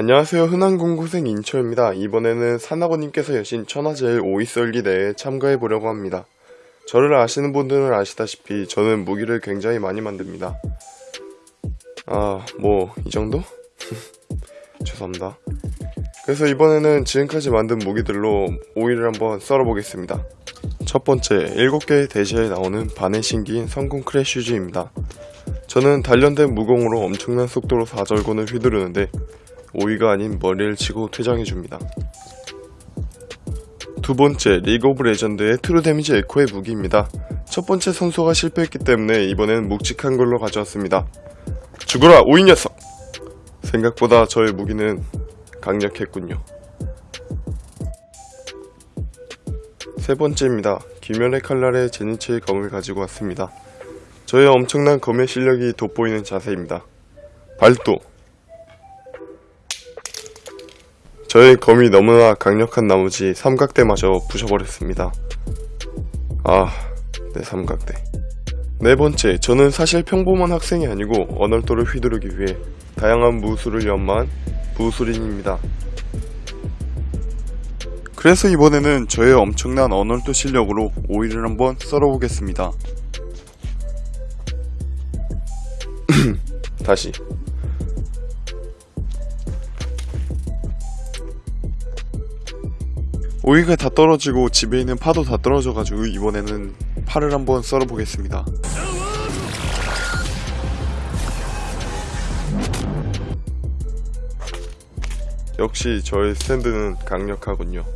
안녕하세요. 흔한공고생 인초입니다. 이번에는 산악원님께서 여신 천하제일 오이 썰기 대회에 참가해 보려고 합니다. 저를 아시는 분들은 아시다시피 저는 무기를 굉장히 많이 만듭니다. 아, 뭐 이 정도? 죄송합니다. 그래서 이번에는 지금까지 만든 무기들로 오이를 한번 썰어보겠습니다. 첫 번째, 7개의 대시에 나오는 반의 신기인 성공 크래쉬즈입니다. 저는 단련된 무공으로 엄청난 속도로 사절곤을 휘두르는데 오이가 아닌 머리를 치고 퇴장해줍니다. 두 번째, 리그 오브 레전드의 트루 데미지 에코의 무기입니다. 첫 번째 선수가 실패했기 때문에 이번엔 묵직한 걸로 가져왔습니다. 죽어라, 오이 녀석! 생각보다 저의 무기는 강력했군요. 세 번째입니다. 귀멸의 칼날의 제니치의 검을 가지고 왔습니다. 저의 엄청난 검의 실력이 돋보이는 자세입니다. 발도! 저의 검이 너무나 강력한 나머지 삼각대마저 부셔버렸습니다. 아, 내 삼각대. 네 번째, 저는 사실 평범한 학생이 아니고 언얼도를 휘두르기 위해 다양한 무술을 연마한 무술인입니다. 그래서 이번에는 저의 엄청난 언얼도 실력으로 오이를 한번 썰어보겠습니다. 다시. 오이가 다 떨어지고 집에 있는 파도 다 떨어져가지고 이번에는 파를 한번 썰어보겠습니다. 역시 저의 스탠드는 강력하군요.